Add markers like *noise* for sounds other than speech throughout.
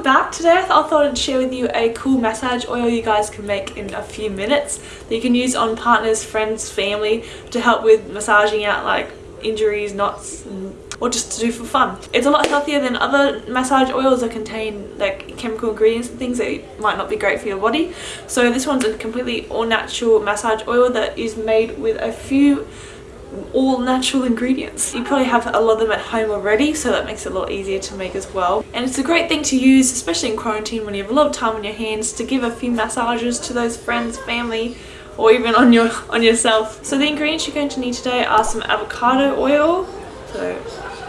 welcome back. Today I, thought I'd share with you a cool massage oil you guys can make in a few minutes that you can use on partners, friends, family to help with massaging out like injuries, knots, or just to do for fun. It's a lot healthier than other massage oils that contain like chemical ingredients and things that might not be great for your body. So this one's a completely all natural massage oil that is made with a few all natural ingredients. You probably have a lot of them at home already so that makes it a lot easier to make as well. And it's a great thing to use especially in quarantine when you have a lot of time on your hands to give a few massages to those friends, family or even on your on yourself. So the ingredients you're going to need today are some avocado oil, so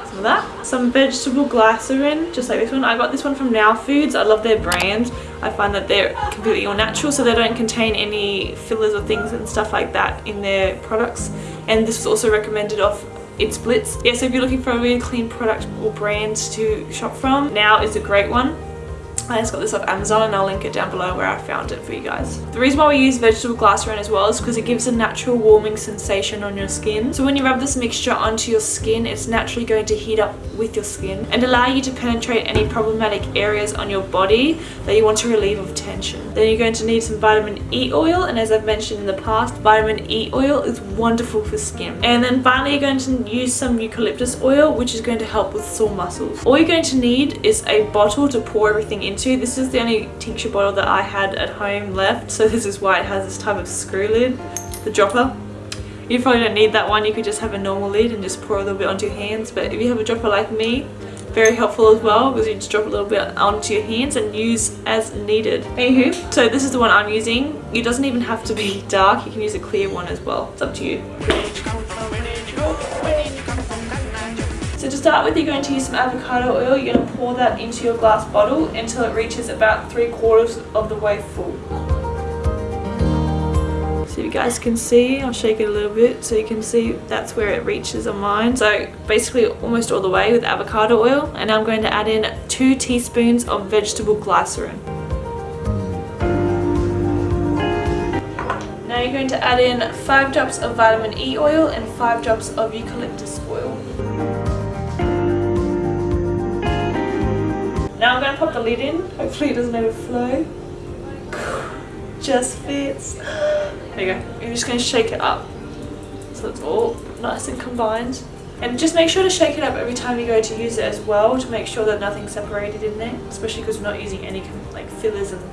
some of that, some vegetable glycerin, just like this one. I got this one from Now Foods. I love their brand. I find that they're completely all natural so they don't contain any fillers or things and stuff like that in their products and this was also recommended off Insplits. Yeah, so if you're looking for a really clean product or brand to shop from, now is a great one. Just got this off Amazon and I'll link it down below where I found it for you guys. The reason why we use vegetable glycerin as well is because it gives a natural warming sensation on your skin. So when you rub this mixture onto your skin, it's naturally going to heat up with your skin and allow you to penetrate any problematic areas on your body that you want to relieve of tension. Then you're going to need some vitamin E oil and as I've mentioned in the past, vitamin E oil is wonderful for skin. And then finally you're going to use some eucalyptus oil which is going to help with sore muscles. All you're going to need is a bottle to pour everything into into. This is the only tincture bottle that I had at home left, so this is why it has this type of screw lid, the dropper. You probably don't need that one, you could just have a normal lid and just pour a little bit onto your hands, but if you have a dropper like me, very helpful as well because you just drop a little bit onto your hands and use as needed. Anywho, so this is the one I'm using. It doesn't even have to be dark, you can use a clear one as well. It's up to you. To start with, you're going to use some avocado oil. You're going to pour that into your glass bottle until it reaches about three quarters of the way full. So you guys can see, I'll shake it a little bit so you can see that's where it reaches on mine. So basically almost all the way with avocado oil. And I'm going to add in two teaspoons of vegetable glycerin. Now you're going to add in 5 drops of vitamin E oil and 5 drops of eucalyptus oil. Now I'm going to pop the lid in. Hopefully it doesn't overflow. *sighs* Just fits. *gasps* There you go. You're just going to shake it up. So it's all nice and combined. And just make sure to shake it up every time you go to use it as well to make sure that nothing's separated in there. Especially because we're not using any like fillers and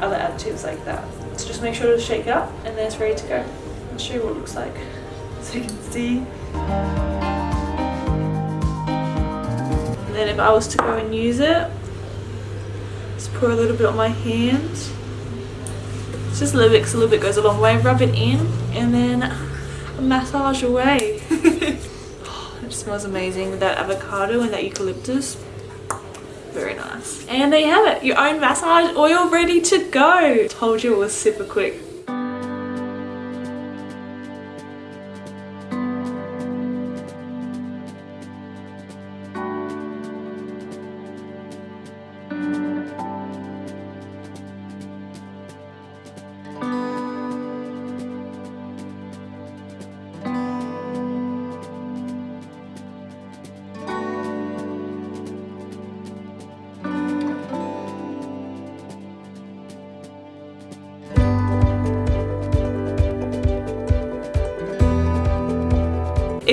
other additives like that. So just make sure to shake it up and then it's ready to go. I'll show you what it looks like *laughs* so you can see. And then if I was to go and use it, just pour a little bit on my hands. It's just a little bit because a little bit goes a long way. Rub it in and then massage away. *laughs* oh, it smells amazing with that avocado and that eucalyptus. Very nice. And there you have it. Your own massage oil ready to go. Told you it was super quick.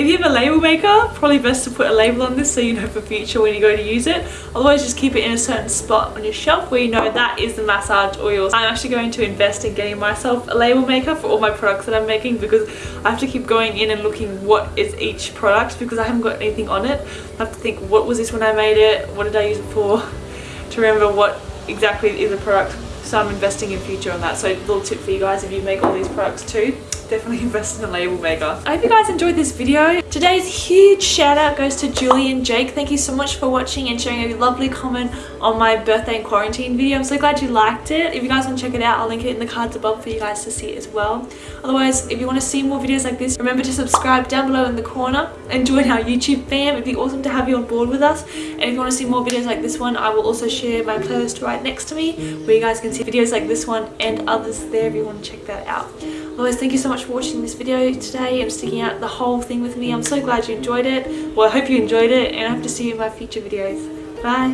If you have a label maker, probably best to put a label on this so you know for future when you go to use it. Otherwise just keep it in a certain spot on your shelf where you know that is the massage oils. I'm actually going to invest in getting myself a label maker for all my products that I'm making because I have to keep going in and looking what is each product because I haven't got anything on it. I have to think what was this when I made it, what did I use it for, *laughs* to remember what exactly is a product. So I'm investing in future on that. So little tip for you guys if you make all these products too definitely *laughs* invest in a label maker. I hope you guys enjoyed this video. Today's huge shout out goes to Julie and Jake. Thank you so much for watching and sharing a lovely comment on my birthday and quarantine video. I'm so glad you liked it. If you guys want to check it out, I'll link it in the cards above for you guys to see as well. Otherwise, if you want to see more videos like this, remember to subscribe down below in the corner and join our YouTube fam. It'd be awesome to have you on board with us. And if you want to see more videos like this one, I will also share my playlist right next to me where you guys can see videos like this one and others there if you want to check that out. Otherwise, thank you so much for watching this video today and sticking out the whole thing with me. I'm so glad you enjoyed it. Well, I hope you enjoyed it and I hope to see you in my future videos. Bye!